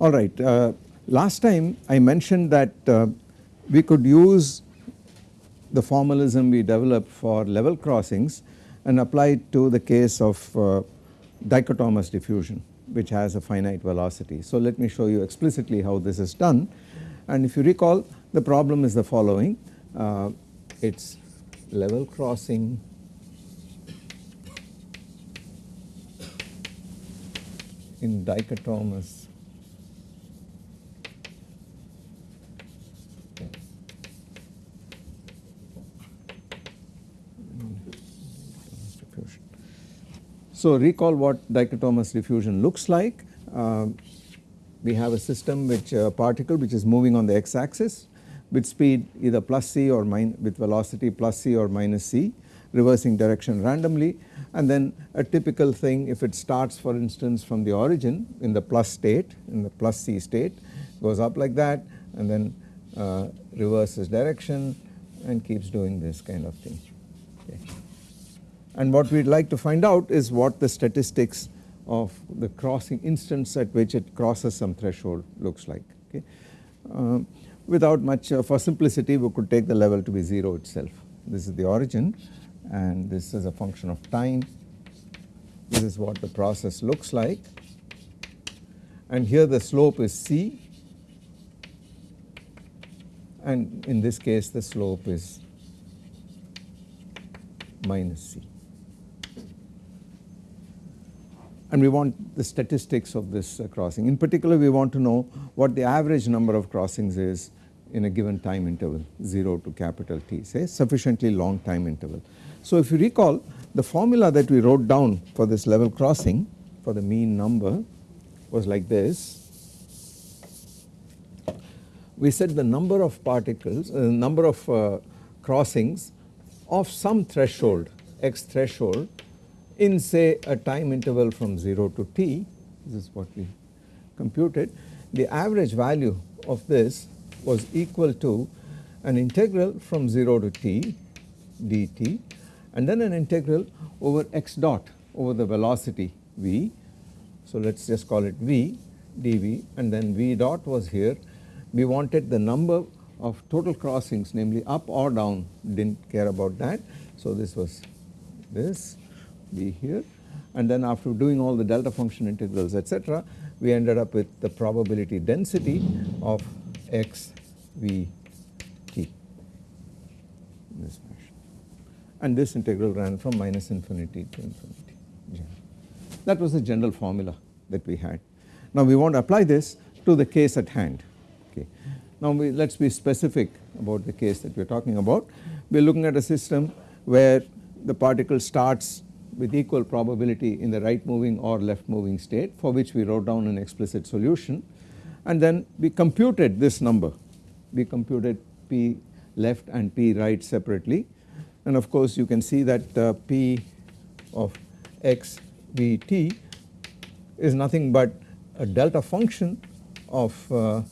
Alright, uh, last time I mentioned that uh, we could use the formalism we developed for level crossings and apply it to the case of uh, dichotomous diffusion which has a finite velocity. So let me show you explicitly how this is done and if you recall the problem is the following uh, it is level crossing in dichotomous So recall what dichotomous diffusion looks like. Uh, we have a system which uh, particle which is moving on the x axis with speed either plus c or with velocity plus c or minus c reversing direction randomly and then a typical thing if it starts for instance from the origin in the plus state in the plus c state goes up like that and then uh, reverses direction and keeps doing this kind of thing. Okay and what we would like to find out is what the statistics of the crossing instance at which it crosses some threshold looks like okay. Uh, without much uh, for simplicity we could take the level to be 0 itself. This is the origin and this is a function of time. This is what the process looks like. And here the slope is c. And in this case the slope is minus c and we want the statistics of this uh, crossing. In particular we want to know what the average number of crossings is in a given time interval 0 to capital T say sufficiently long time interval. So if you recall the formula that we wrote down for this level crossing for the mean number was like this. We said the number of particles, uh, number of uh, crossings of some threshold x threshold in say a time interval from 0 to t this is what we computed the average value of this was equal to an integral from 0 to t dt and then an integral over x dot over the velocity v. So let us just call it v dv and then v dot was here we wanted the number of total crossings namely up or down did not care about that. So this was this be here and then after doing all the delta function integrals etc we ended up with the probability density of x v t in this fashion and this integral ran from minus infinity to infinity. That was the general formula that we had. Now we want to apply this to the case at hand okay. Now let us be specific about the case that we are talking about. We are looking at a system where the particle starts with equal probability in the right moving or left moving state for which we wrote down an explicit solution. And then we computed this number. We computed p left and p right separately. And of course you can see that uh, p of x x v t is nothing but a delta function of uh,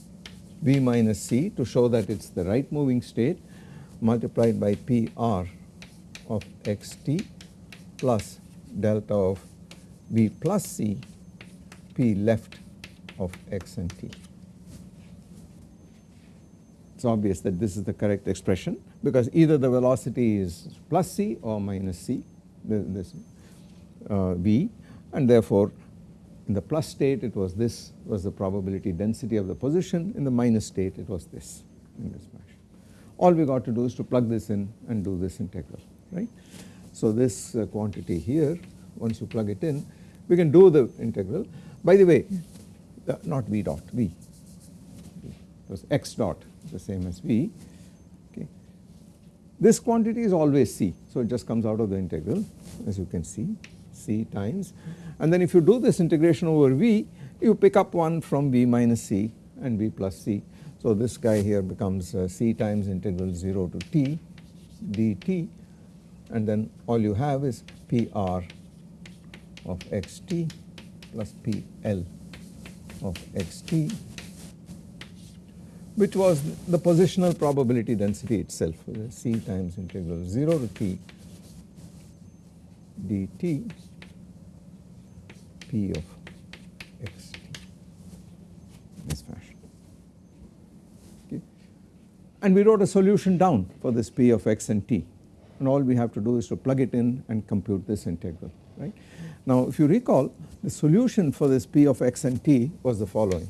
v minus c to show that it is the right moving state multiplied by p r of x t plus delta of v plus c p left of x and t. It is obvious that this is the correct expression because either the velocity is plus c or minus c this uh, v and therefore in the plus state it was this was the probability density of the position in the minus state it was this in this fashion. All we got to do is to plug this in and do this integral right. So this uh, quantity here once you plug it in we can do the integral. By the way uh, not v dot v because x dot is the same as v okay. This quantity is always c so it just comes out of the integral as you can see c times and then if you do this integration over v you pick up one from v minus c and v plus c. So this guy here becomes uh, c times integral 0 to t dt and then all you have is PR of xt plus PL of xt which was the positional probability density itself c times integral 0 to t dt p of xt this fashion. Okay. And we wrote a solution down for this p of x and t and all we have to do is to plug it in and compute this integral right. Now if you recall the solution for this p of x and t was the following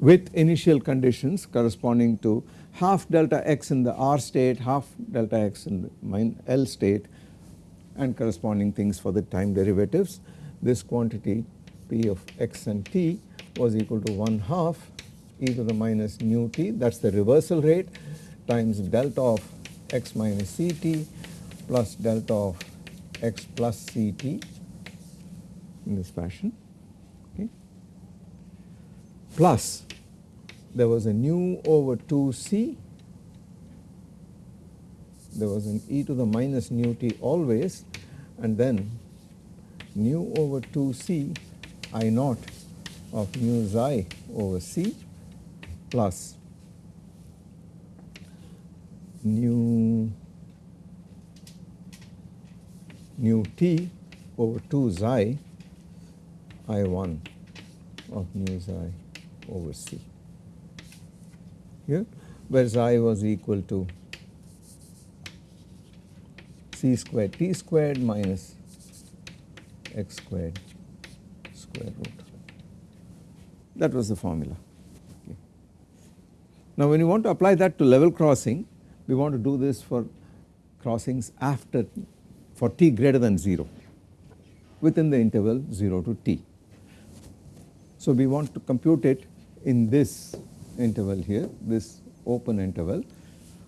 with initial conditions corresponding to half delta x in the r state, half delta x in the L state and corresponding things for the time derivatives. This quantity p of x and t was equal to 1 half e to the minus nu t that is the reversal rate times delta of x minus ct plus delta of x plus ct in this fashion okay. Plus there was a nu over 2c there was an e to the minus nu t always and then nu over 2c i naught of mu xi over c plus nu nu t over 2 xi i1 of mu xi over c here where xi was equal to c squared t squared minus x squared square root. That was the formula. Okay. Now when you want to apply that to level crossing we want to do this for crossings after for t greater than 0 within the interval 0 to t. So we want to compute it in this interval here this open interval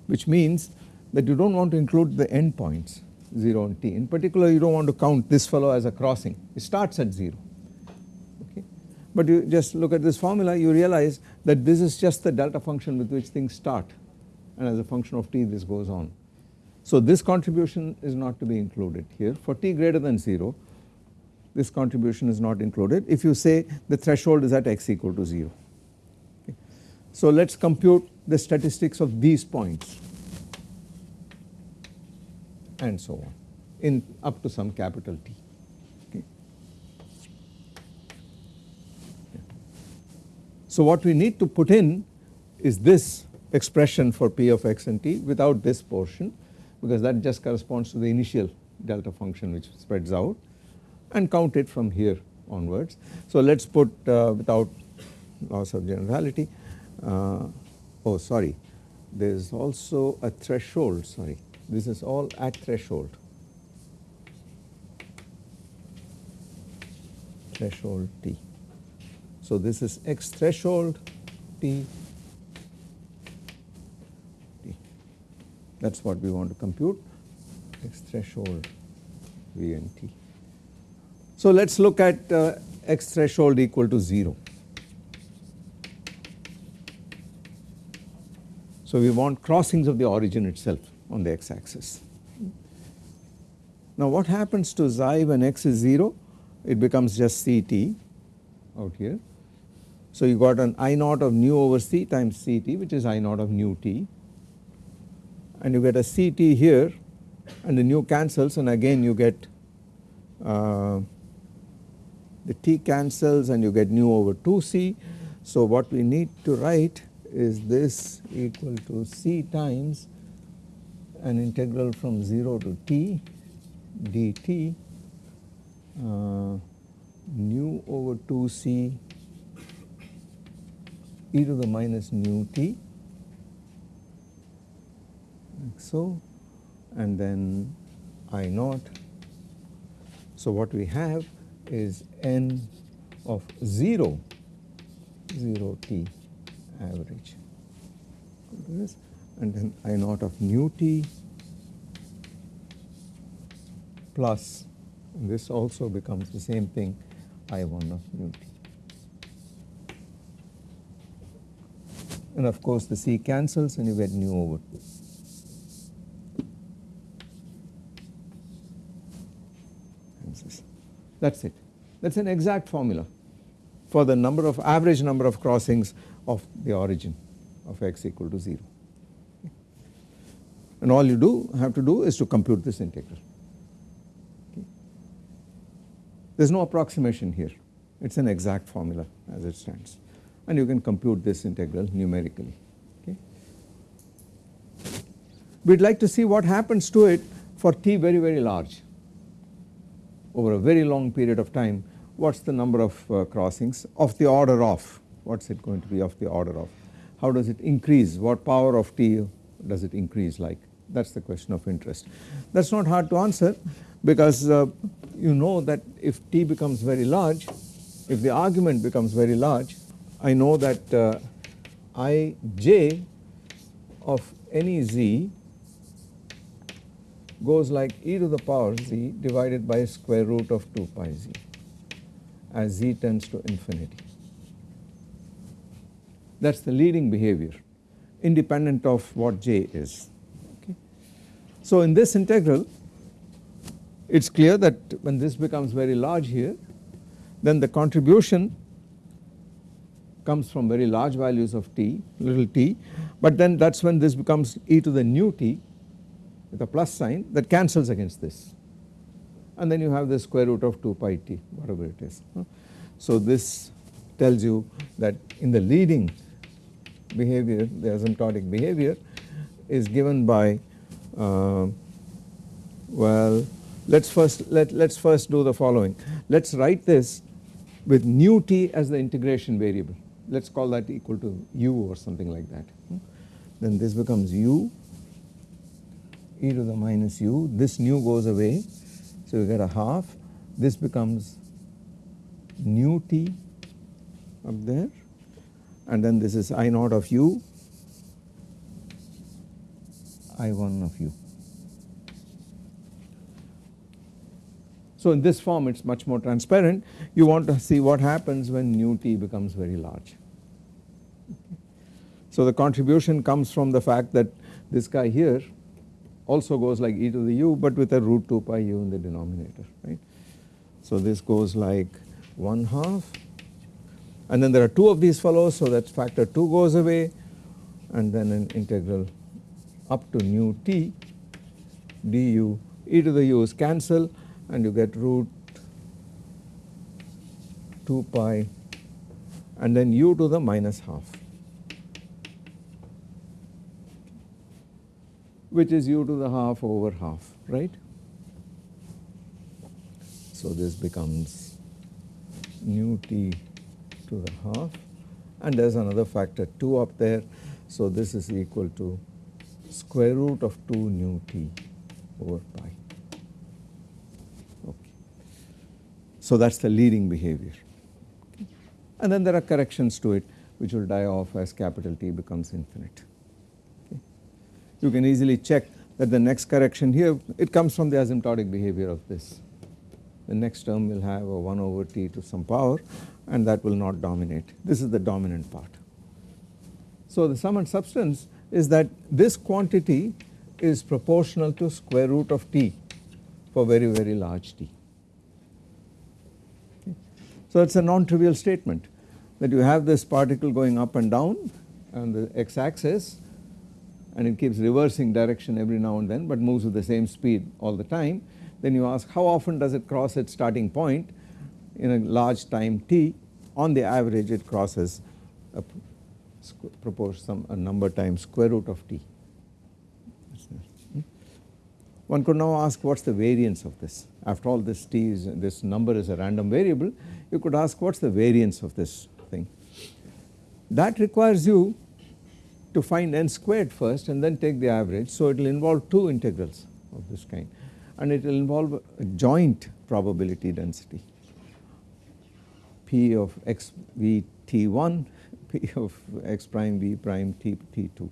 which means that you do not want to include the endpoints 0 and t. In particular you do not want to count this fellow as a crossing it starts at 0 okay. But you just look at this formula you realize that this is just the delta function with which things start and as a function of t this goes on. So this contribution is not to be included here for t greater than 0 this contribution is not included if you say the threshold is at x equal to 0 so let us compute the statistics of these points and so on in up to some capital T. Okay. So what we need to put in is this expression for P of x and t without this portion because that just corresponds to the initial delta function which spreads out and count it from here onwards. So let us put uh, without loss of generality uh, oh sorry there is also a threshold sorry this is all at threshold threshold t. So this is x threshold t t that is what we want to compute x threshold v and t. So let us look at uh, x threshold equal to 0. So we want crossings of the origin itself on the x axis. Now what happens to xi when x is 0? It becomes just Ct out here. So you got an I naught of nu over C times Ct which is I naught of nu t and you get a Ct here and the nu cancels and again you get uh, the t cancels and you get nu over 2c. So what we need to write is this equal to c times an integral from 0 to t dt uh, nu over 2c e to the minus nu t like so and then I naught. So what we have is n of 0 0 t average this and then I naught of nu t plus this also becomes the same thing I1 of nu t. And of course the C cancels and you get nu over 2. That is it. That is an exact formula for the number of average number of crossings of the origin of x equal to 0. And all you do have to do is to compute this integral. Okay. There is no approximation here, it is an exact formula as it stands and you can compute this integral numerically. Okay. We would like to see what happens to it for t very very large over a very long period of time what is the number of uh, crossings? Of the order of. What is it going to be of the order of? How does it increase? What power of t does it increase like? That is the question of interest. That is not hard to answer because uh, you know that if t becomes very large if the argument becomes very large I know that uh, i j of any z goes like e to the power z divided by square root of 2 pi z as z tends to infinity. That is the leading behavior independent of what j is. Okay. So in this integral it is clear that when this becomes very large here then the contribution comes from very large values of t little t but then that is when this becomes e to the nu t with a plus sign that cancels against this. And then you have the square root of 2 pi t whatever it is. So this tells you that in the leading behavior the asymptotic behavior is given by uh, well let us first let us first do the following. Let us write this with nu t as the integration variable. Let us call that equal to u or something like that. Then this becomes u e to the minus u. This nu goes away. So you get a half. This becomes nu t up there. And then this is I naught of u. I1 of u. So in this form it is much more transparent. You want to see what happens when nu t becomes very large. So the contribution comes from the fact that this guy here also goes like e to the u but with a root 2 pi u in the denominator right. So this goes like 1 half. And then there are two of these fellows so that factor 2 goes away. And then an integral up to nu t du e to the u is cancel and you get root 2 pi and then u to the minus half which is u to the half over half right. So this becomes nu t to the half and there is another factor 2 up there. So this is equal to square root of 2 nu t over pi. Okay. So that is the leading behavior and then there are corrections to it which will die off as capital T becomes infinite. You can easily check that the next correction here it comes from the asymptotic behavior of this. The next term will have a 1 over t to some power and that will not dominate. This is the dominant part. So the sum and substance is that this quantity is proportional to square root of t for very very large t. Okay. So it is a non-trivial statement that you have this particle going up and down on the x axis and it keeps reversing direction every now and then but moves with the same speed all the time. Then you ask how often does it cross its starting point? In a large time t on the average it crosses a some a number times square root of t. Hmm? One could now ask what is the variance of this? After all this t is this number is a random variable. You could ask what is the variance of this thing. That requires you to find n squared first and then take the average. So it will involve two integrals of this kind. And it will involve a joint probability density. P of x v t1 p of x prime v prime t t2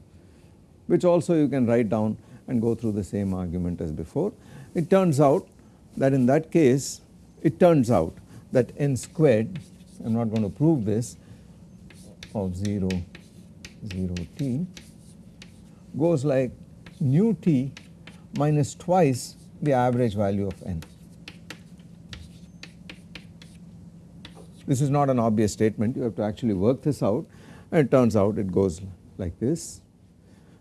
which also you can write down and go through the same argument as before. It turns out that in that case it turns out that n squared I am not going to prove this of 0 0 t goes like nu t minus twice the average value of n. This is not an obvious statement you have to actually work this out and it turns out it goes like this.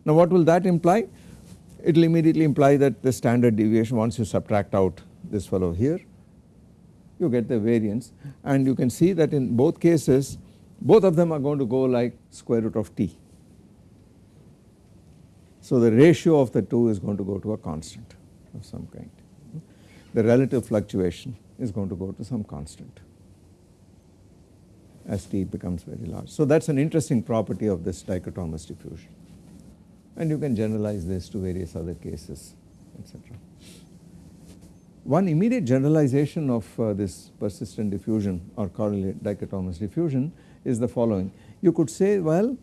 Now what will that imply? It will immediately imply that the standard deviation once you subtract out this fellow here you get the variance and you can see that in both cases both of them are going to go like square root of t. So the ratio of the two is going to go to a constant of some kind. The relative fluctuation is going to go to some constant as t becomes very large. So that is an interesting property of this dichotomous diffusion and you can generalize this to various other cases etc. One immediate generalization of uh, this persistent diffusion or correlate dichotomous diffusion is the following. You could say well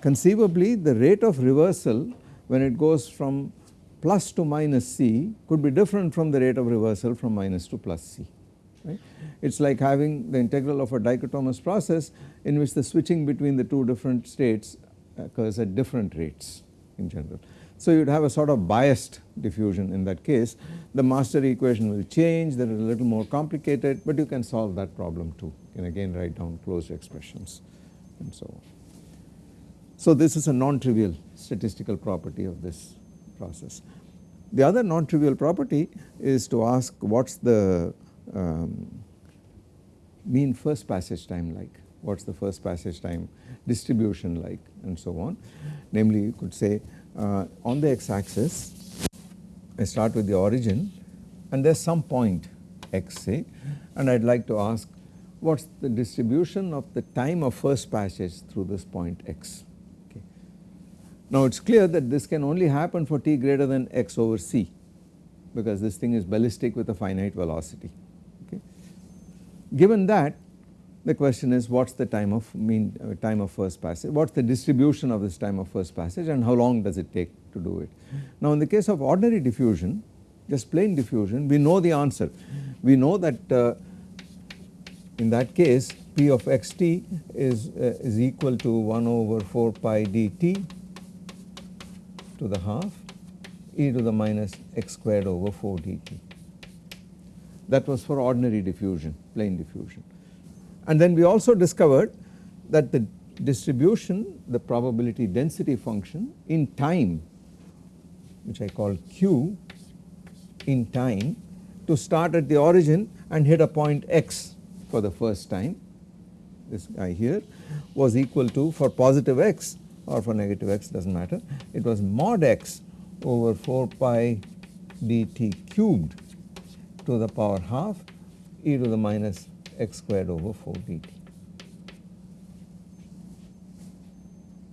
conceivably the rate of reversal when it goes from plus to minus c could be different from the rate of reversal from minus to plus c right. It is like having the integral of a dichotomous process in which the switching between the two different states occurs at different rates in general. So you would have a sort of biased diffusion in that case the master equation will change that is a little more complicated but you can solve that problem too can again write down closed expressions and so on. So this is a non-trivial statistical property of this process. The other non-trivial property is to ask what is the um, mean first passage time like, what is the first passage time distribution like and so on. Namely you could say uh, on the x axis I start with the origin and there is some point x say and I would like to ask what is the distribution of the time of first passage through this point x. Okay. Now it is clear that this can only happen for t greater than x over c because this thing is ballistic with a finite velocity. Okay. Given that the question is what is the time of mean uh, time of first passage, what is the distribution of this time of first passage and how long does it take to do it. Now in the case of ordinary diffusion just plain diffusion we know the answer. We know that uh, in that case P of xt is, uh, is equal to 1 over 4 pi dt to the half e to the minus x squared over 4 dt. That was for ordinary diffusion plain diffusion. And then we also discovered that the distribution the probability density function in time which I call q in time to start at the origin and hit a point x for the first time this guy here was equal to for positive x or for negative x does not matter it was mod x over 4 pi dt cubed to the power half e to the minus x squared over 4 dt.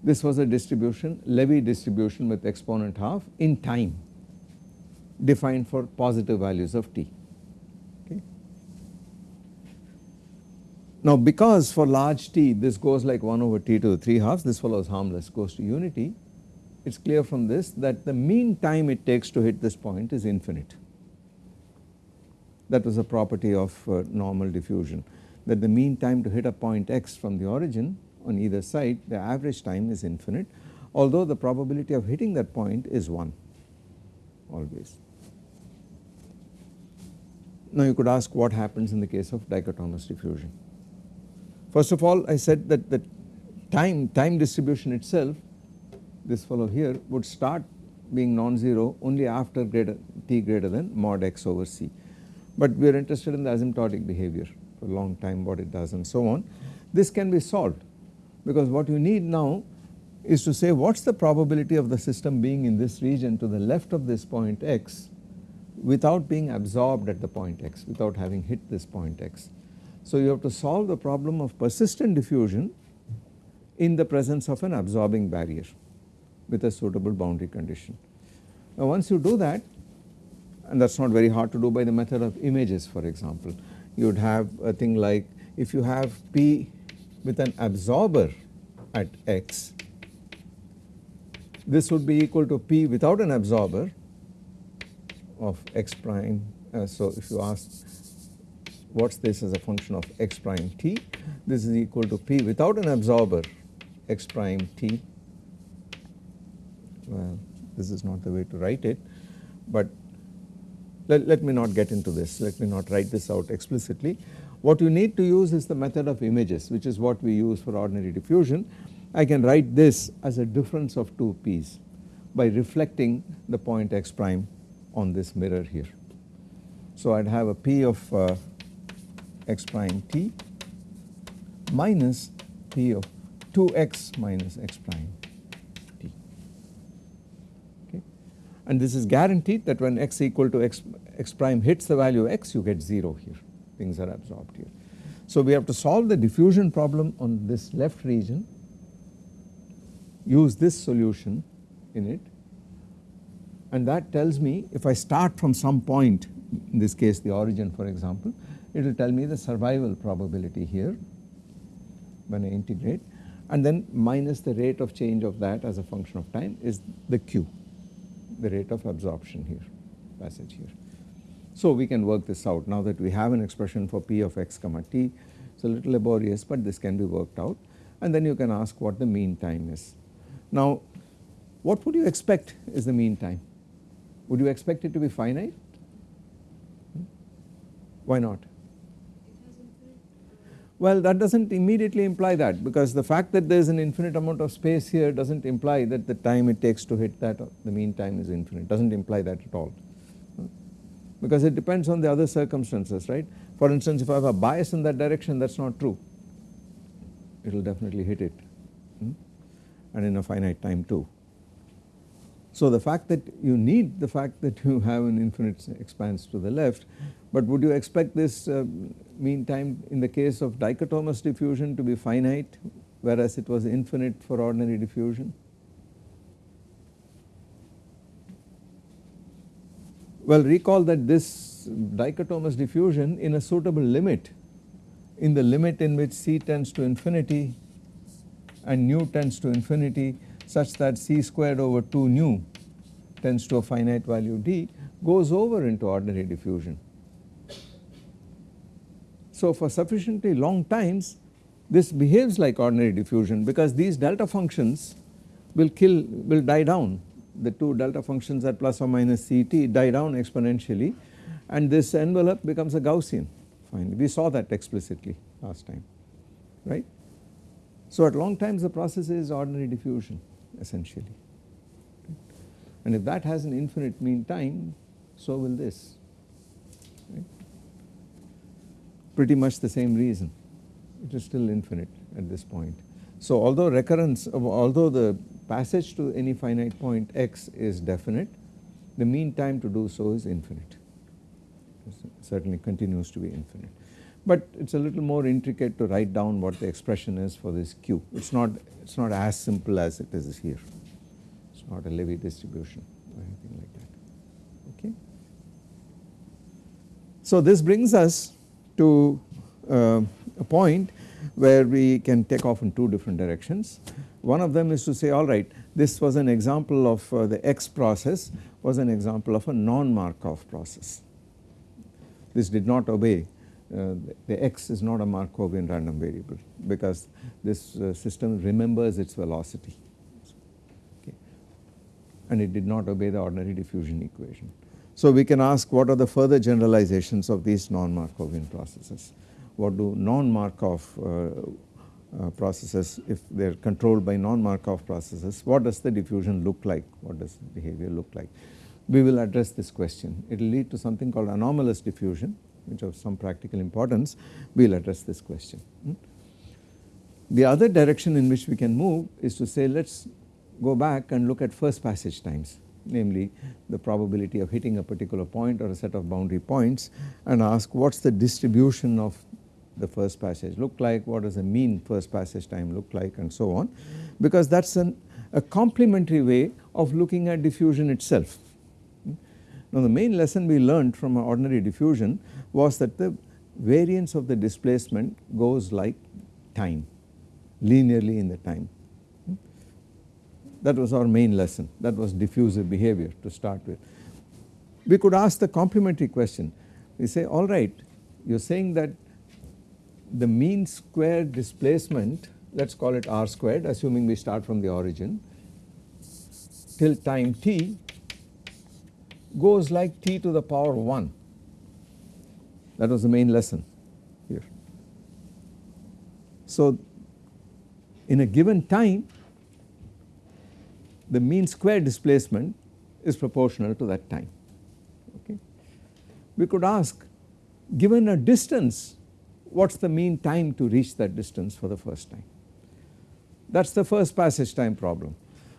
This was a distribution Levy distribution with exponent half in time defined for positive values of t. Now because for large t this goes like 1 over t to the 3 halves this follows harmless goes to unity it is clear from this that the mean time it takes to hit this point is infinite that was a property of uh, normal diffusion that the mean time to hit a point x from the origin on either side the average time is infinite although the probability of hitting that point is 1 always. Now you could ask what happens in the case of dichotomous diffusion. First of all I said that the time, time distribution itself this fellow here would start being non-zero only after greater t greater than mod x over c but we are interested in the asymptotic behavior for a long time what it does and so on. This can be solved because what you need now is to say what is the probability of the system being in this region to the left of this point x without being absorbed at the point x without having hit this point x. So you have to solve the problem of persistent diffusion in the presence of an absorbing barrier with a suitable boundary condition. Now once you do that and that is not very hard to do by the method of images for example. You would have a thing like if you have P with an absorber at x this would be equal to P without an absorber of x prime. Uh, so if you ask what is this as a function of x prime t this is equal to P without an absorber x prime t well this is not the way to write it but let, let me not get into this, let me not write this out explicitly. What you need to use is the method of images which is what we use for ordinary diffusion. I can write this as a difference of two p's by reflecting the point x prime on this mirror here. So I would have a p of uh, x prime t minus p of 2x minus x prime t. Okay. And this is guaranteed that when x equal to x, x prime hits the value x you get 0 here. Things are absorbed here. So we have to solve the diffusion problem on this left region use this solution in it and that tells me if I start from some point in this case the origin for example it will tell me the survival probability here when I integrate and then minus the rate of change of that as a function of time is the Q the rate of absorption here passage here. So we can work this out now that we have an expression for P of x comma t it is a little laborious but this can be worked out and then you can ask what the mean time is. Now what would you expect is the mean time? Would you expect it to be finite? Hmm? Why not? Well that does not immediately imply that because the fact that there is an infinite amount of space here does not imply that the time it takes to hit that the mean time is infinite does not imply that at all because it depends on the other circumstances right. For instance if I have a bias in that direction that is not true it will definitely hit it hmm? and in a finite time too. So the fact that you need the fact that you have an infinite expanse to the left but would you expect this uh, mean time in the case of dichotomous diffusion to be finite whereas it was infinite for ordinary diffusion? Well recall that this dichotomous diffusion in a suitable limit in the limit in which C tends to infinity and nu tends to infinity such that C squared over 2 nu tends to a finite value d goes over into ordinary diffusion. So for sufficiently long times this behaves like ordinary diffusion because these delta functions will kill will die down. The two delta functions at plus or minus Ct die down exponentially and this envelope becomes a Gaussian finally. We saw that explicitly last time right. So at long times the process is ordinary diffusion essentially. And if that has an infinite mean time so will this pretty much the same reason it is still infinite at this point. So although recurrence although the passage to any finite point x is definite the mean time to do so is infinite it certainly continues to be infinite. But it is a little more intricate to write down what the expression is for this q it is not it is not as simple as it is here it is not a Levy distribution or anything like that okay. So this brings us to uh, a point where we can take off in two different directions. One of them is to say alright this was an example of uh, the X process was an example of a non-Markov process. This did not obey uh, the X is not a Markovian random variable because this uh, system remembers its velocity okay. and it did not obey the ordinary diffusion equation. So we can ask what are the further generalizations of these non-Markovian processes what do non-Markov uh, uh, processes if they are controlled by non-Markov processes what does the diffusion look like what does the behavior look like. We will address this question it will lead to something called anomalous diffusion which of some practical importance we will address this question. Hmm. The other direction in which we can move is to say let us go back and look at first passage times namely the probability of hitting a particular point or a set of boundary points and ask what is the distribution of the first passage look like, what does the mean first passage time look like and so on because that is a complementary way of looking at diffusion itself. Now the main lesson we learned from ordinary diffusion was that the variance of the displacement goes like time linearly in the time. That was our main lesson that was diffusive behavior to start with. We could ask the complementary question we say alright you are saying that the mean square displacement let us call it r squared assuming we start from the origin till time t goes like t to the power 1. That was the main lesson here. So in a given time the mean square displacement is proportional to that time okay. We could ask given a distance what is the mean time to reach that distance for the first time that is the first passage time problem.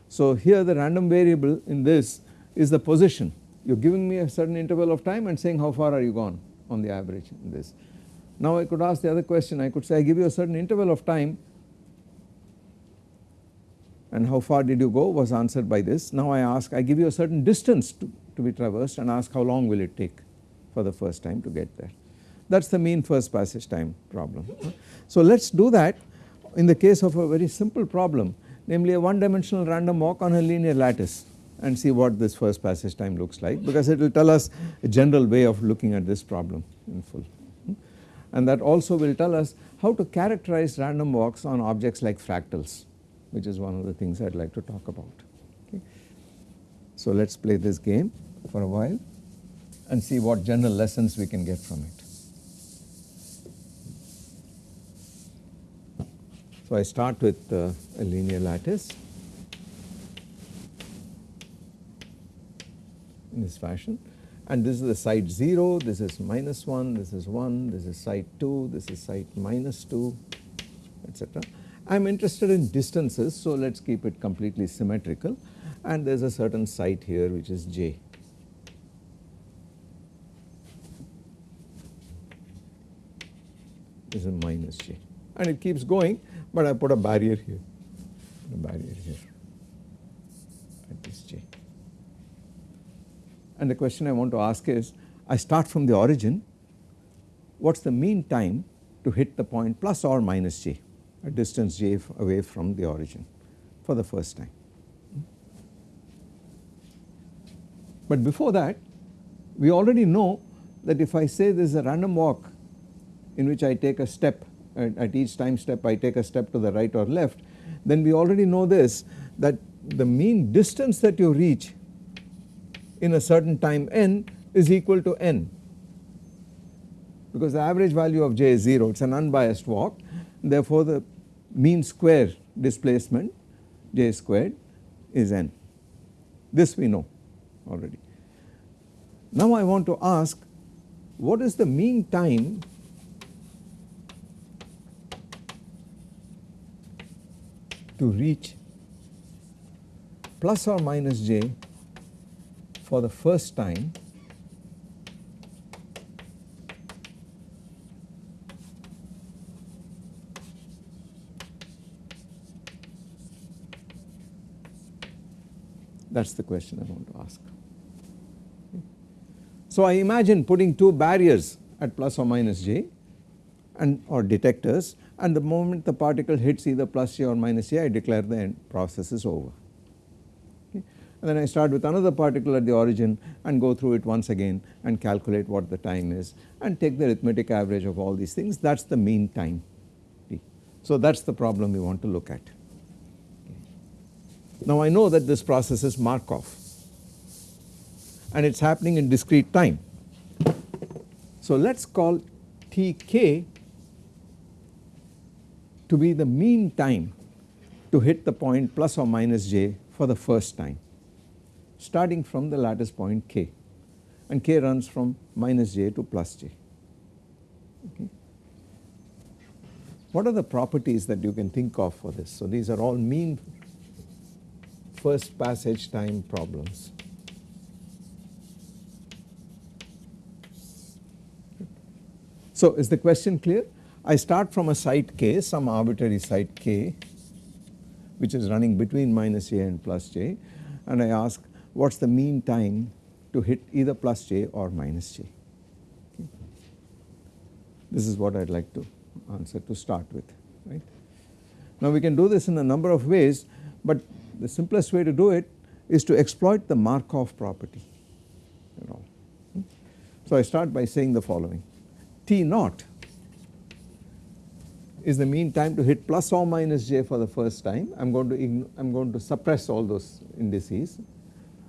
So here the random variable in this is the position you are giving me a certain interval of time and saying how far are you gone on the average in this. Now I could ask the other question I could say I give you a certain interval of time and how far did you go was answered by this. Now I ask I give you a certain distance to, to be traversed and ask how long will it take for the first time to get there. That is the mean first passage time problem. So let us do that in the case of a very simple problem namely a one dimensional random walk on a linear lattice and see what this first passage time looks like because it will tell us a general way of looking at this problem in full. And that also will tell us how to characterize random walks on objects like fractals which is one of the things I would like to talk about. Okay. So let us play this game for a while and see what general lessons we can get from it. So I start with uh, a linear lattice in this fashion and this is the site 0, this is minus 1, this is 1, this is site 2, this is site minus 2 etc. I am interested in distances so let us keep it completely symmetrical. And there is a certain site here which is j. This is minus j. And it keeps going but I put a barrier here, a barrier here. At this j. And the question I want to ask is I start from the origin. What is the mean time to hit the point plus or minus j a distance j away from the origin for the first time. But before that we already know that if I say there is a random walk in which I take a step at, at each time step I take a step to the right or left then we already know this that the mean distance that you reach in a certain time n is equal to n because the average value of j is 0 it is an unbiased walk therefore the mean square displacement j squared is n this we know already. Now I want to ask what is the mean time to reach plus or minus j for the first time that is the question I want to ask. So I imagine putting two barriers at plus or minus j and or detectors and the moment the particle hits either plus j or minus j I declare the end process is over. Okay. And then I start with another particle at the origin and go through it once again and calculate what the time is and take the arithmetic average of all these things that is the mean time. So that is the problem we want to look at. Now I know that this process is Markov and it is happening in discrete time. So let us call Tk to be the mean time to hit the point plus or minus j for the first time starting from the lattice point k and k runs from minus j to plus j. Okay. What are the properties that you can think of for this? So these are all mean first passage time problems. So is the question clear? I start from a site k some arbitrary site k which is running between minus j and plus j and I ask what is the mean time to hit either plus j or minus j. Okay. This is what I would like to answer to start with right. Now we can do this in a number of ways but the simplest way to do it is to exploit the Markov property you know. So I start by saying the following T naught is the mean time to hit plus or minus j for the first time I am going to I am going to suppress all those indices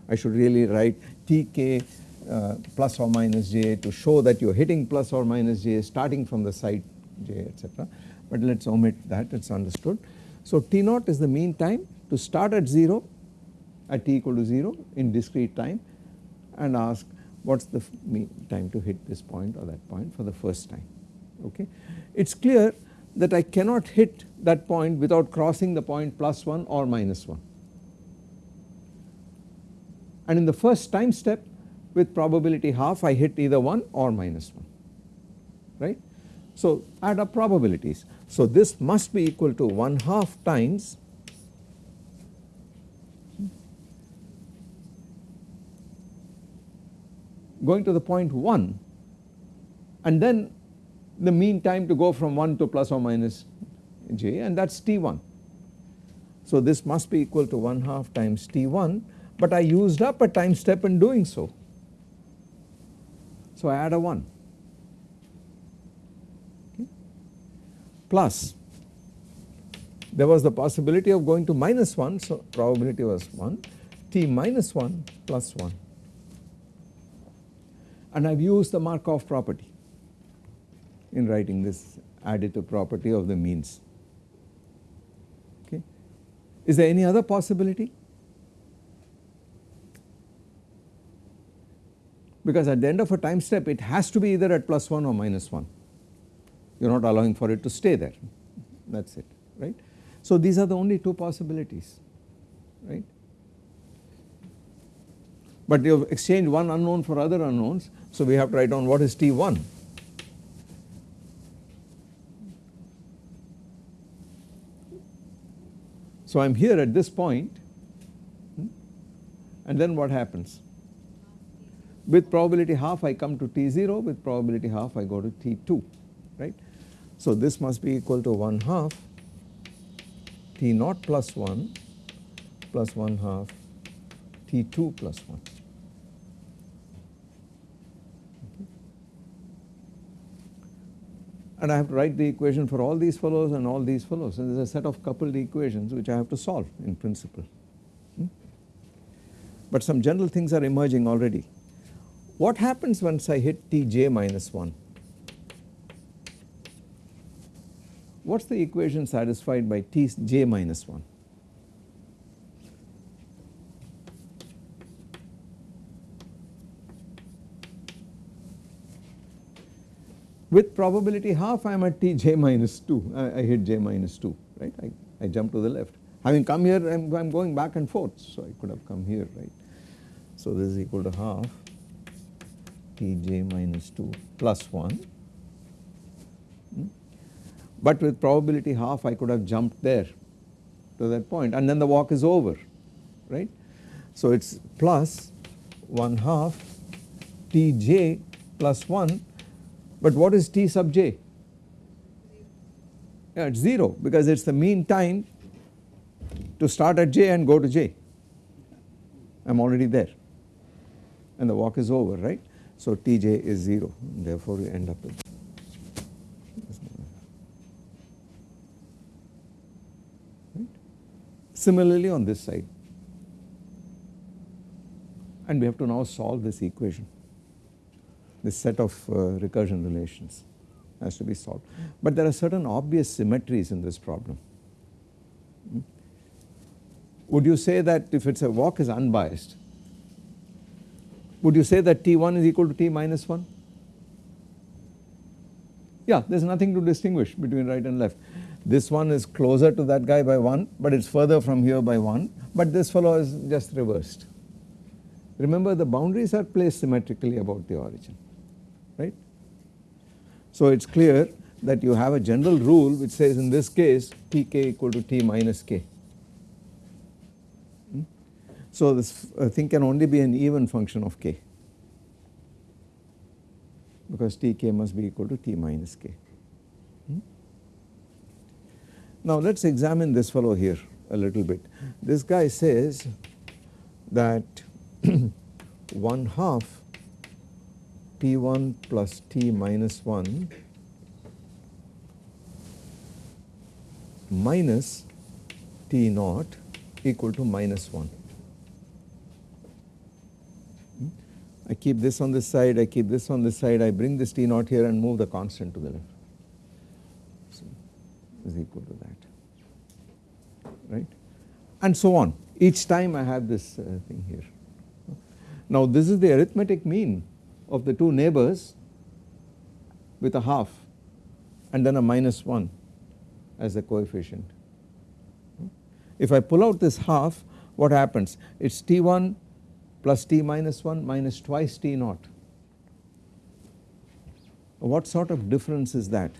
I should really write Tk uh, plus or minus j to show that you are hitting plus or minus j starting from the site j etc. But let us omit that it is understood. So T naught is the mean time to start at 0 at t equal to 0 in discrete time and ask what is the mean time to hit this point or that point for the first time okay. It is clear that I cannot hit that point without crossing the point plus 1 or minus 1 and in the first time step with probability half I hit either 1 or minus 1 right. So add up probabilities. So this must be equal to 1 half times going to the point 1 and then the mean time to go from 1 to plus or minus j and that is T1. So this must be equal to 1 half times T1 but I used up a time step in doing so. So I add a 1 okay. plus there was the possibility of going to minus 1 so probability was 1 t minus 1 plus 1 and I have used the Markov property in writing this additive property of the means okay. Is there any other possibility? Because at the end of a time step it has to be either at plus 1 or minus 1 you are not allowing for it to stay there that is it right. So these are the only two possibilities right but you have exchanged one unknown for other unknowns so we have to write down what is T1 So I am here at this point hmm, and then what happens? With probability half I come to T0 with probability half I go to T2 right. So this must be equal to 1 half T naught plus 1 plus 1 half T2 plus 1. And I have to write the equation for all these fellows and all these fellows and there is a set of coupled equations which I have to solve in principle. Hmm? But some general things are emerging already. What happens once I hit Tj minus 1? What is the equation satisfied by Tj minus 1? With probability half I am at t j minus 2 I, I hit j minus 2 right I, I jump to the left having come here I am, I am going back and forth so I could have come here right. So this is equal to half t j minus 2 plus 1 hmm. but with probability half I could have jumped there to that point and then the walk is over right. So it is plus 1 half t j plus 1 but what is T sub j? Yeah, it is 0 because it is the mean time to start at j and go to j. I am already there and the walk is over right. So Tj is 0 therefore we end up with right. Similarly on this side and we have to now solve this equation this set of uh, recursion relations has to be solved. But there are certain obvious symmetries in this problem. Hmm? Would you say that if it is a walk is unbiased, would you say that T1 is equal to T minus 1? Yeah, there is nothing to distinguish between right and left. This one is closer to that guy by 1 but it is further from here by 1 but this fellow is just reversed. Remember the boundaries are placed symmetrically about the origin right. So it is clear that you have a general rule which says in this case Tk equal to T minus k. Hmm? So this uh, thing can only be an even function of k because Tk must be equal to T minus k. Hmm? Now let us examine this fellow here a little bit. This guy says that 1 half T1 plus T minus 1 minus T naught equal to minus 1. I keep this on this side, I keep this on this side, I bring this T naught here and move the constant to the left. So is equal to that, right? And so on. Each time I have this uh, thing here. Now this is the arithmetic mean of the two neighbors with a half and then a minus 1 as a coefficient. If I pull out this half what happens? It is T1 plus T minus 1 minus twice T naught. What sort of difference is that?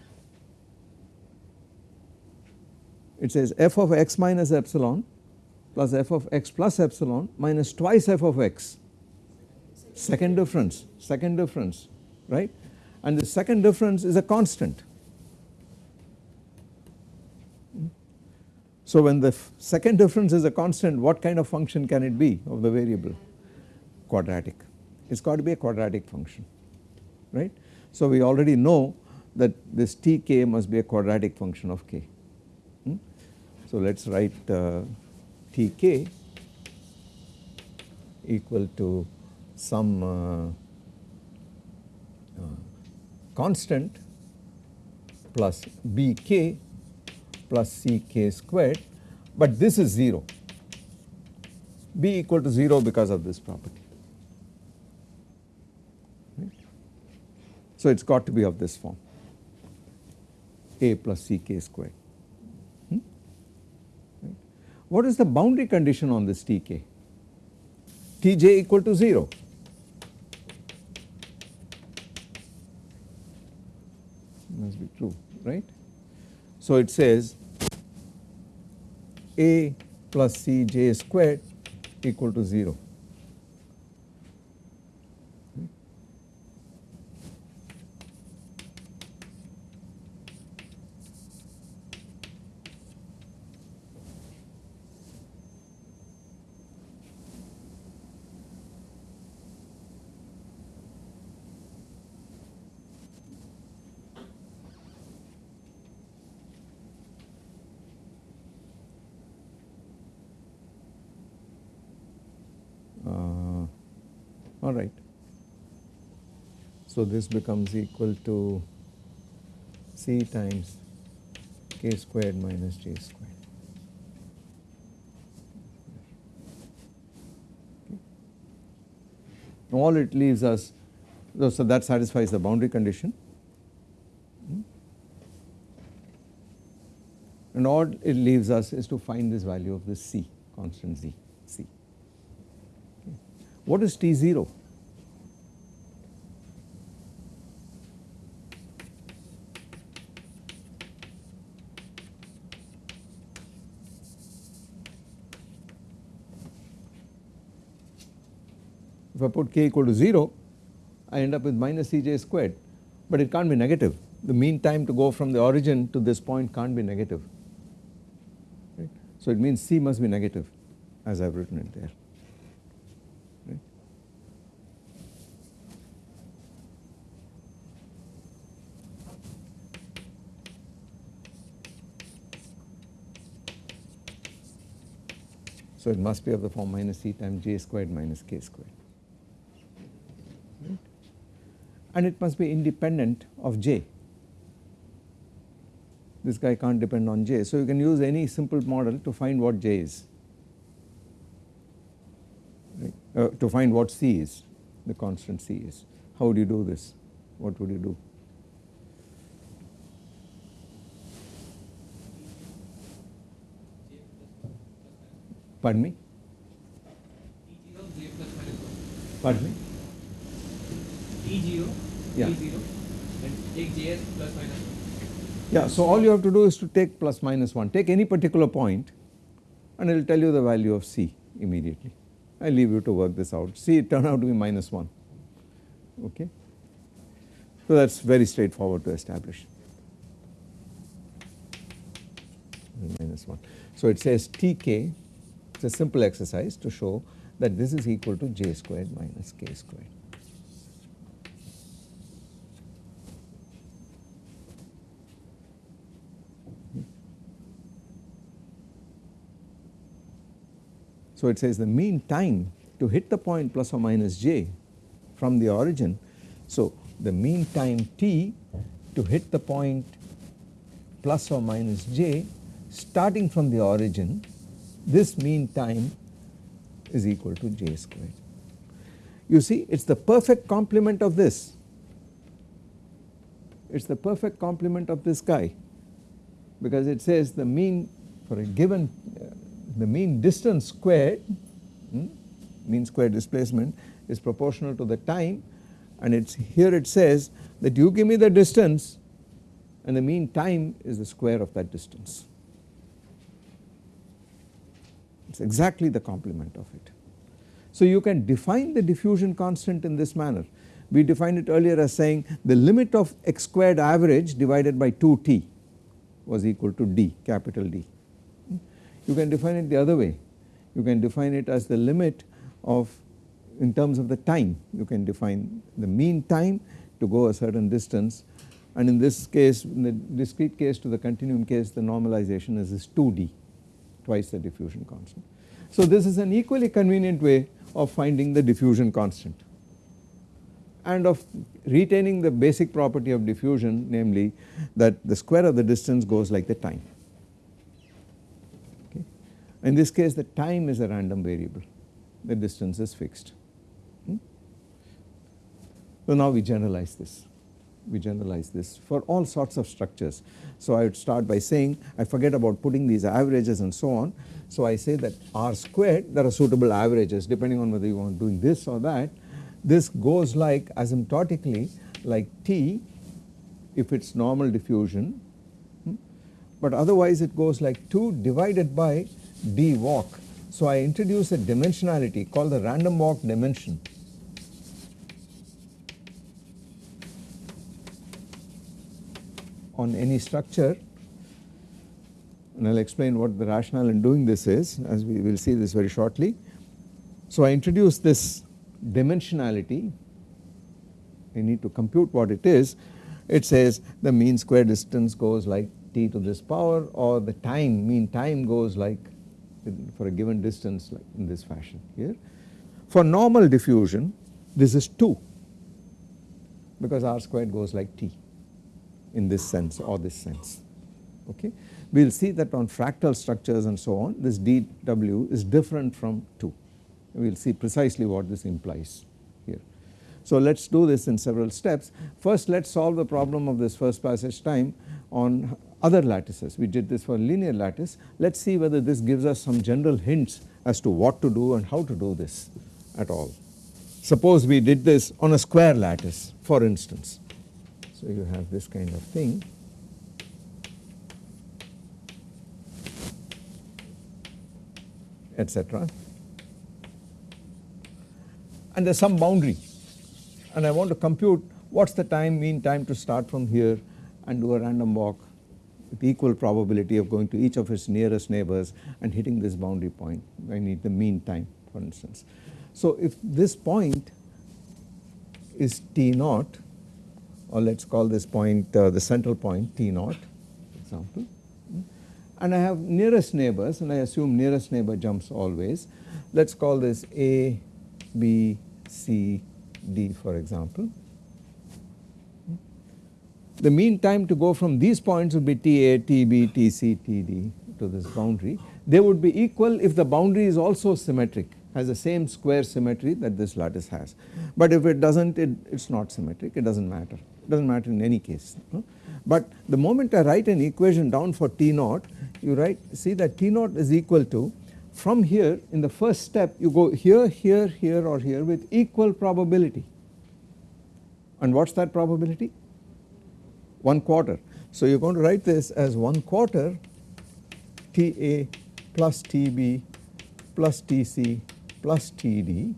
It says f of x minus epsilon plus f of x plus epsilon minus twice f of x. Second difference, second difference, right? And the second difference is a constant. So when the second difference is a constant, what kind of function can it be of the variable? Quadratic. It's got to be a quadratic function, right? So we already know that this tk must be a quadratic function of k. Hmm? So let us write uh, tk equal to some uh, constant plus bk plus ck squared but this is 0 b equal to 0 because of this property. So it has got to be of this form a plus ck squared. Hmm? Right. What is the boundary condition on this tk? tj equal to 0. Must be true, right? So it says a plus cj squared equal to 0. Alright. So this becomes equal to C times k squared minus j squared. All it leaves us, so that satisfies the boundary condition. Hmm. And all it leaves us is to find this value of this C, constant Z, C. What is T0? If I put k equal to 0 I end up with minus Cj squared but it can't be negative the mean time to go from the origin to this point can't be negative right. So it means C must be negative as I have written it there. So it must be of the form minus C times j squared minus k squared. Right. And it must be independent of j. This guy can't depend on j. So you can use any simple model to find what j is, right. uh, to find what c is, the constant c is. How would you do this? What would you do? Pardon me? Pardon me? T0, yeah. T0 and take Js plus minus 1. Yeah, so all you have to do is to take plus minus 1, take any particular point and it will tell you the value of C immediately. I leave you to work this out. C it turned out to be minus 1, okay. So that is very straightforward to establish. Minus 1. So it says Tk it is a simple exercise to show that this is equal to j squared minus k squared. So it says the mean time to hit the point plus or minus j from the origin. So, the mean time t to hit the point plus or minus j starting from the origin this mean time is equal to j squared. You see it is the perfect complement of this, it is the perfect complement of this guy because it says the mean for a given the mean distance squared hmm, mean square displacement is proportional to the time and it's here it says that you give me the distance and the mean time is the square of that distance. It is exactly the complement of it. So you can define the diffusion constant in this manner. We defined it earlier as saying the limit of x squared average divided by 2t was equal to d capital D. You can define it the other way. You can define it as the limit of in terms of the time you can define the mean time to go a certain distance and in this case in the discrete case to the continuum case the normalization is this 2d twice the diffusion constant. So this is an equally convenient way of finding the diffusion constant and of retaining the basic property of diffusion namely that the square of the distance goes like the time. In this case the time is a random variable the distance is fixed. Hmm? So now we generalize this we generalize this for all sorts of structures. So I would start by saying I forget about putting these averages and so on. So I say that R squared there are suitable averages depending on whether you want doing this or that. This goes like asymptotically like T if it is normal diffusion hmm, but otherwise it goes like 2 divided by d walk. So I introduce a dimensionality called the random walk dimension on any structure and I will explain what the rationale in doing this is as we will see this very shortly. So I introduce this dimensionality I need to compute what it is it says the mean square distance goes like t to this power or the time mean time goes like for a given distance like in this fashion here. For normal diffusion this is 2 because r squared goes like t in this sense or this sense okay. We will see that on fractal structures and so on this dw is different from 2 we will see precisely what this implies here. So let us do this in several steps first let us solve the problem of this first passage time on other lattices we did this for linear lattice let us see whether this gives us some general hints as to what to do and how to do this at all. Suppose we did this on a square lattice for instance so you have this kind of thing. etc. And there is some boundary and I want to compute what is the time mean time to start from here and do a random walk with equal probability of going to each of its nearest neighbors and hitting this boundary point I need the mean time for instance. So if this point is t naught or let us call this point uh, the central point T naught example and I have nearest neighbors and I assume nearest neighbor jumps always let us call this A, B, C, D for example. The mean time to go from these points would be TA, TB, TC, TD to this boundary. They would be equal if the boundary is also symmetric has the same square symmetry that this lattice has. But if it does not it is not symmetric it does not matter it does not matter in any case. But the moment I write an equation down for T naught you write see that T naught is equal to from here in the first step you go here, here, here or here with equal probability and what is that probability? 1 quarter. So you are going to write this as 1 quarter Ta plus Tb plus Tc plus Td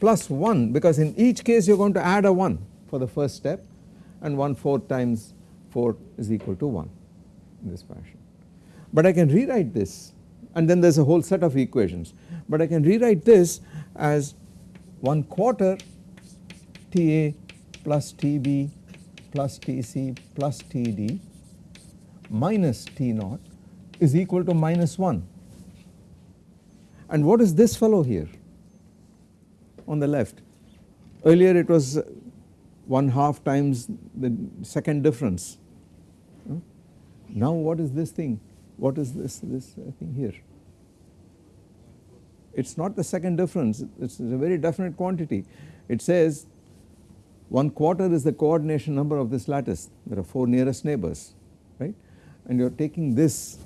plus 1 because in each case you are going to add a 1 for the first step and 1 4 times 4 is equal to 1 in this fashion. But I can rewrite this and then there is a whole set of equations but I can rewrite this as 1 quarter Ta plus Tb plus Tc plus Td minus T naught is equal to minus 1 and what is this fellow here on the left earlier it was 1 half times the second difference. Now what is this thing? What is this, this thing here? It is not the second difference, it is a very definite quantity. It says 1 quarter is the coordination number of this lattice, there are 4 nearest neighbors, right. And you are taking this,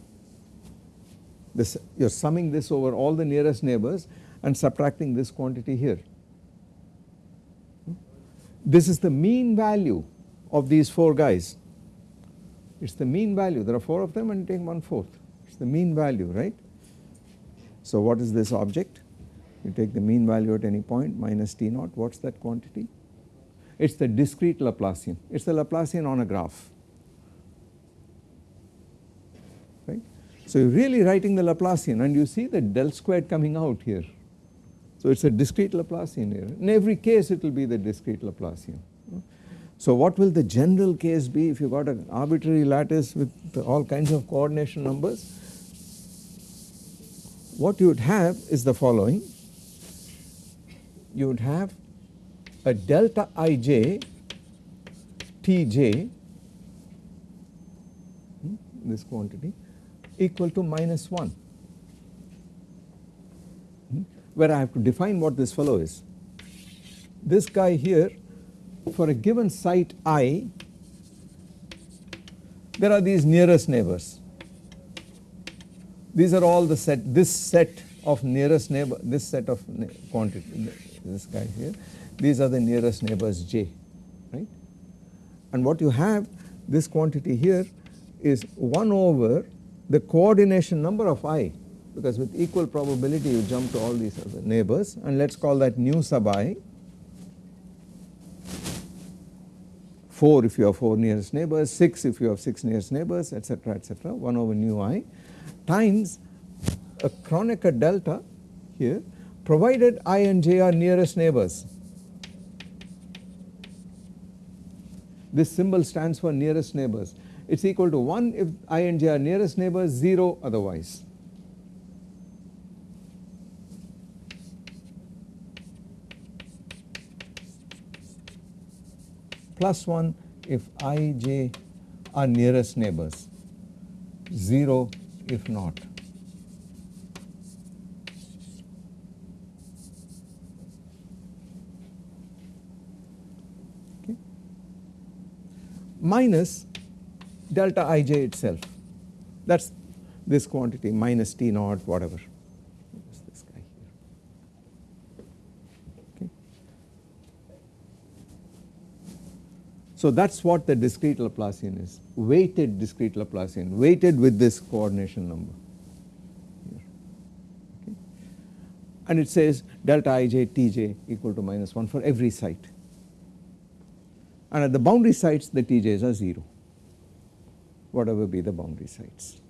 this you are summing this over all the nearest neighbors and subtracting this quantity here. This is the mean value of these 4 guys. It is the mean value, there are 4 of them and you take 1 fourth, it is the mean value, right. So what is this object? You take the mean value at any point minus T naught, what is that quantity? It is the discrete Laplacian, it is the Laplacian on a graph, right. So you are really writing the Laplacian and you see the del squared coming out here. So it is a discrete Laplacian here. In every case it will be the discrete Laplacian. So what will the general case be if you got an arbitrary lattice with all kinds of coordination numbers? What you would have is the following. You would have a delta ij tj hmm, this quantity equal to minus 1 where I have to define what this fellow is. This guy here for a given site i there are these nearest neighbors. These are all the set this set of nearest neighbor this set of quantity this guy here these are the nearest neighbors j right and what you have this quantity here is 1 over the coordination number of i because with equal probability you jump to all these other neighbors and let us call that nu sub i 4 if you have 4 nearest neighbors, 6 if you have 6 nearest neighbors etc etc 1 over nu i times a Kronecker delta here provided i and j are nearest neighbors. This symbol stands for nearest neighbors it is equal to 1 if i and j are nearest neighbors 0 otherwise. plus 1 if i, j are nearest neighbors, 0 if not. Okay. Minus delta ij itself. That is this quantity minus t naught whatever. So that is what the discrete Laplacian is, weighted discrete Laplacian, weighted with this coordination number. Okay. And it says delta ij tj equal to minus 1 for every site. And at the boundary sites the tj's are 0, whatever be the boundary sites.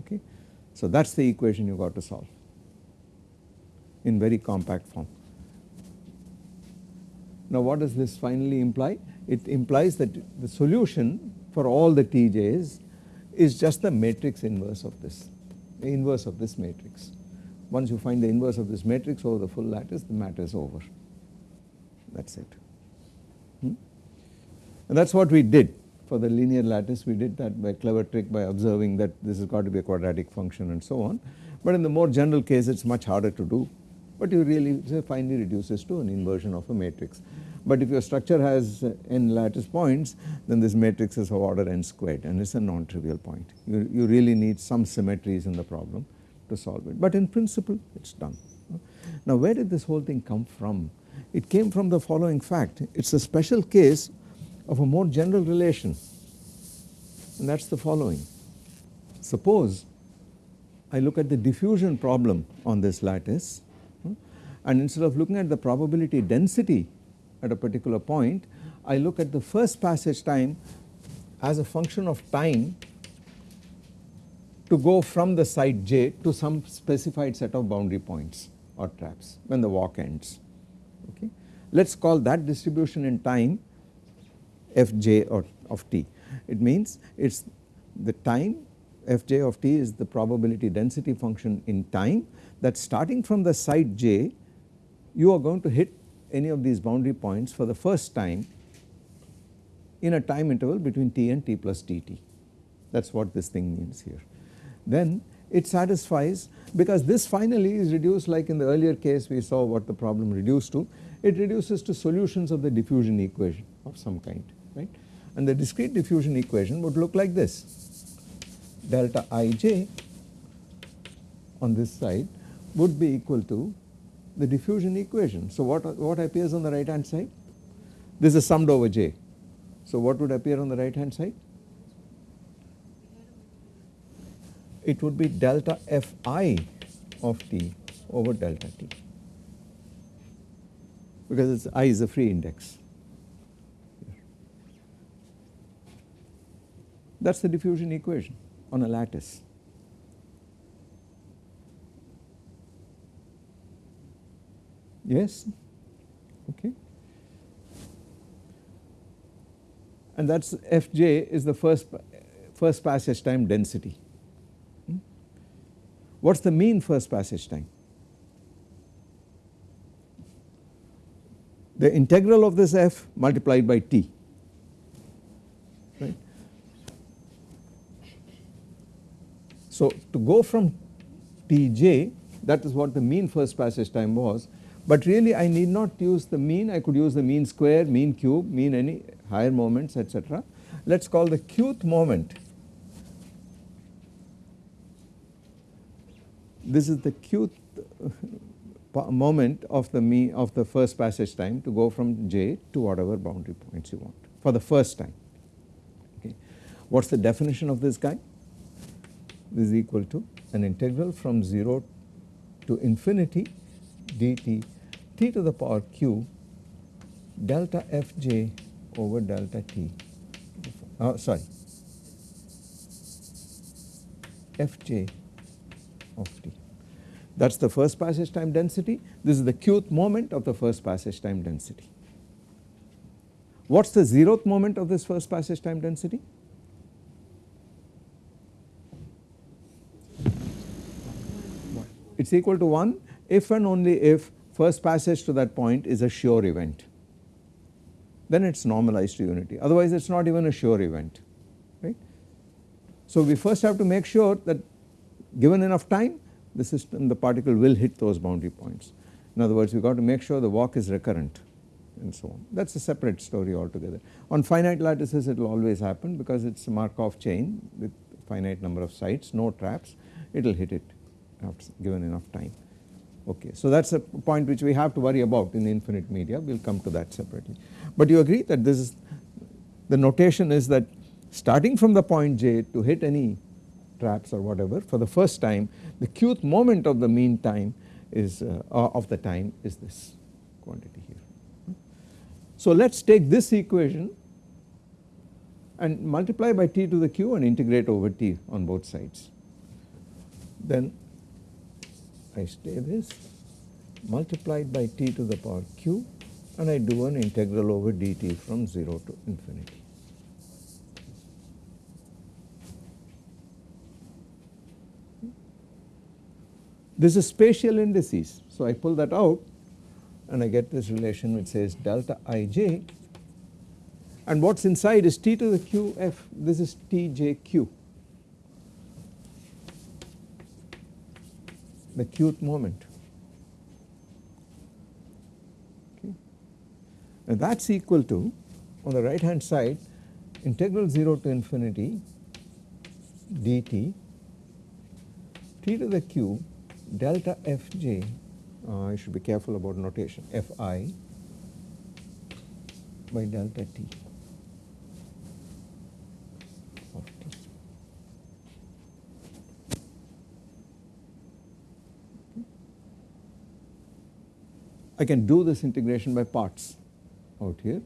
Okay. So that is the equation you got to solve in very compact form. Now what does this finally imply? it implies that the solution for all the Tj's is just the matrix inverse of this, the inverse of this matrix. Once you find the inverse of this matrix over the full lattice, the matter is over. That is it. Hmm? And that is what we did for the linear lattice. We did that by clever trick by observing that this has got to be a quadratic function and so on. But in the more general case, it is much harder to do. But you really finally reduces to an inversion of a matrix. But if your structure has n lattice points then this matrix is of order n squared and it is a non-trivial point. You, you really need some symmetries in the problem to solve it but in principle it is done. Now where did this whole thing come from? It came from the following fact it is a special case of a more general relation and that is the following. Suppose I look at the diffusion problem on this lattice hmm, and instead of looking at the probability density at a particular point, I look at the first passage time as a function of time to go from the site j to some specified set of boundary points or traps when the walk ends. Okay. Let us call that distribution in time fj or of t. It means it is the time fj of t is the probability density function in time that starting from the site j you are going to hit any of these boundary points for the first time in a time interval between t and t plus dt. That is what this thing means here. Then it satisfies because this finally is reduced like in the earlier case we saw what the problem reduced to, it reduces to solutions of the diffusion equation of some kind right and the discrete diffusion equation would look like this delta ij on this side would be equal to the diffusion equation. So what, what appears on the right hand side? This is summed over j. So what would appear on the right hand side? It would be delta fi of t over delta t because i is a free index. That is the diffusion equation on a lattice. Yes? Okay. And that is Fj is the first, first passage time density. Hmm? What is the mean first passage time? The integral of this f multiplied by t. So to go from Tj that is what the mean first passage time was but really I need not use the mean, I could use the mean square, mean cube, mean any higher moments etc. Let us call the qth moment. This is the qth moment of the mean of the first passage time to go from j to whatever boundary points you want for the first time. Okay. What is the definition of this guy? Is equal to an integral from 0 to infinity dt t to the power q delta fj over delta t. Uh, sorry. Fj of t. That is the first passage time density. This is the qth moment of the first passage time density. What is the zeroth moment of this first passage time density it is equal to 1 if and only if first passage to that point is a sure event then it is normalized to unity otherwise it is not even a sure event right. So we first have to make sure that given enough time the system the particle will hit those boundary points. In other words we got to make sure the walk is recurrent and so on that is a separate story altogether. On finite lattices it will always happen because it is a Markov chain with finite number of sites no traps it will hit it after given enough time. Okay. So that is a point which we have to worry about in the infinite media we will come to that separately. But you agree that this is the notation is that starting from the point j to hit any traps or whatever for the first time the qth moment of the mean time is uh, of the time is this quantity here. So let us take this equation and multiply by t to the q and integrate over t on both sides. Then I stay this multiplied by t to the power q and I do an integral over dt from 0 to infinity. This is spatial indices. So I pull that out and I get this relation which says delta ij and what is inside is t to the q f this is tjq the qth moment. Okay. And that is equal to on the right hand side integral 0 to infinity dt t to the q delta fj uh, I should be careful about notation fi by delta t. I can do this integration by parts out here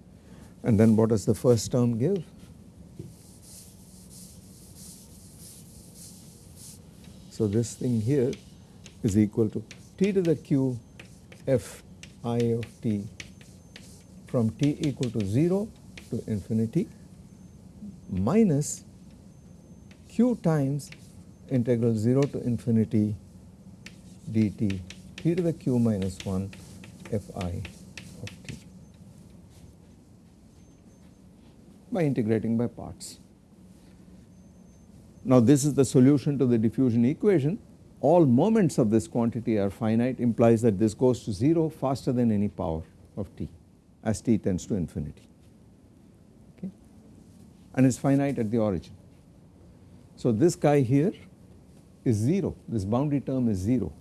and then what does the first term give? So this thing here is equal to t to the q f i of t from t equal to 0 to infinity minus q times integral 0 to infinity dt t to the q minus 1 fi of t. By integrating by parts. Now this is the solution to the diffusion equation. All moments of this quantity are finite implies that this goes to 0 faster than any power of t as t tends to infinity. Okay? And is finite at the origin. So this guy here is 0 this boundary term is 0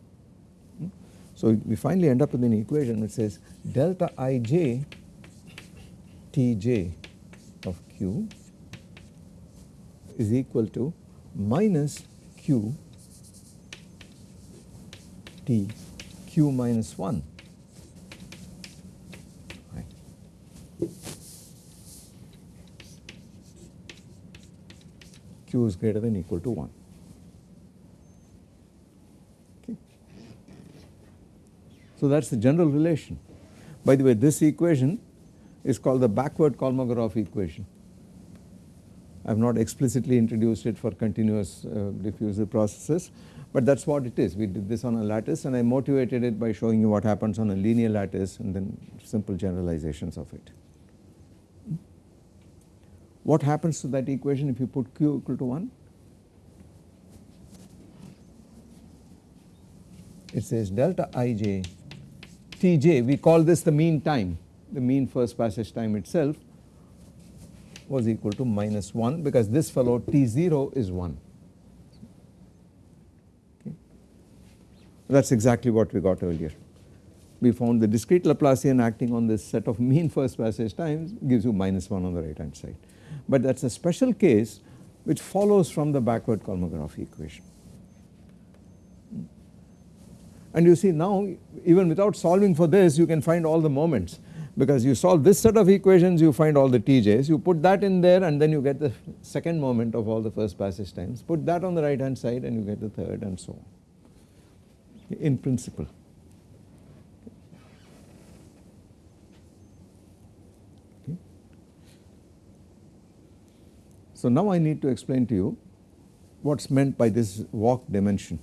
so we finally end up with an equation which says delta ij tj of q is equal to minus q t q minus 1 right. q is greater than equal to 1. So that is the general relation. By the way this equation is called the backward Kolmogorov equation. I have not explicitly introduced it for continuous uh, diffusive processes, but that is what it is. We did this on a lattice and I motivated it by showing you what happens on a linear lattice and then simple generalizations of it. What happens to that equation if you put q equal to 1? It says delta ij tj we call this the mean time the mean first passage time itself was equal to minus 1 because this fellow t0 is 1. Okay. That is exactly what we got earlier. We found the discrete Laplacian acting on this set of mean first passage times gives you minus 1 on the right hand side. But that is a special case which follows from the backward Kolmogorov equation. And you see now even without solving for this you can find all the moments. Because you solve this set of equations you find all the TJs you put that in there and then you get the second moment of all the first passage times. Put that on the right hand side and you get the third and so on. In principle. So now I need to explain to you what is meant by this walk dimension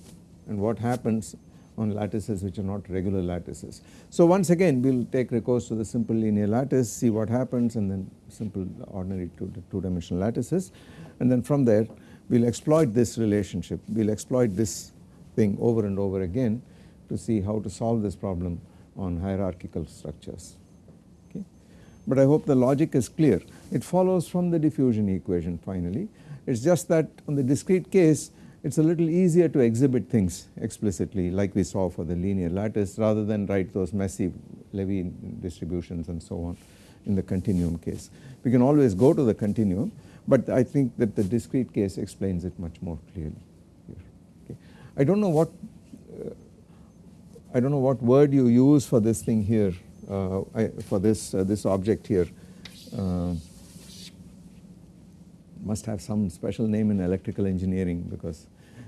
and what happens on lattices which are not regular lattices. So once again we will take recourse to the simple linear lattice see what happens and then simple ordinary two, two dimensional lattices. And then from there we will exploit this relationship. We will exploit this thing over and over again to see how to solve this problem on hierarchical structures. Okay. But I hope the logic is clear. It follows from the diffusion equation finally. It is just that on the discrete case it is a little easier to exhibit things explicitly like we saw for the linear lattice rather than write those messy Levy distributions and so on in the continuum case. We can always go to the continuum but I think that the discrete case explains it much more clearly here. Okay. I do not know what uh, I do not know what word you use for this thing here uh, I, for this uh, this object here uh, must have some special name in electrical engineering because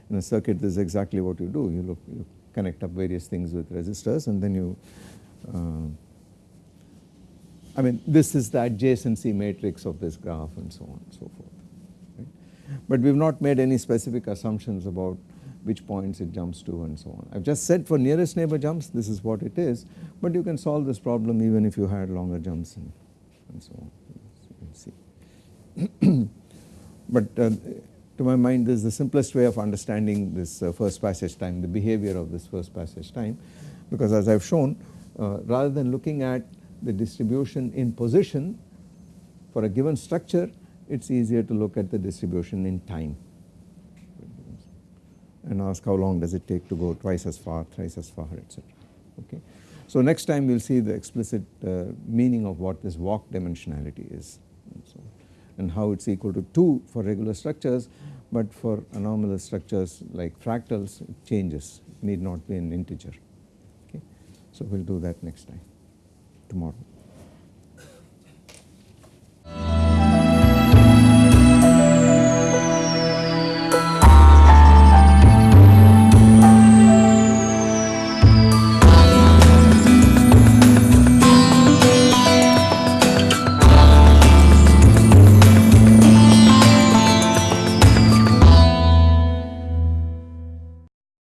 in a circuit this is exactly what you do you look you connect up various things with resistors and then you uh, I mean this is the adjacency matrix of this graph and so on and so forth right. But we have not made any specific assumptions about which points it jumps to and so on. I have just said for nearest neighbor jumps this is what it is but you can solve this problem even if you had longer jumps and, and so on you can see. but uh, to my mind this is the simplest way of understanding this uh, first passage time, the behavior of this first passage time because as I have shown uh, rather than looking at the distribution in position for a given structure it is easier to look at the distribution in time and ask how long does it take to go twice as far, thrice as far etc. Okay. So next time we will see the explicit uh, meaning of what this walk dimensionality is so and how it is equal to 2 for regular structures but for anomalous structures like fractals it changes it need not be an integer okay. So we will do that next time tomorrow.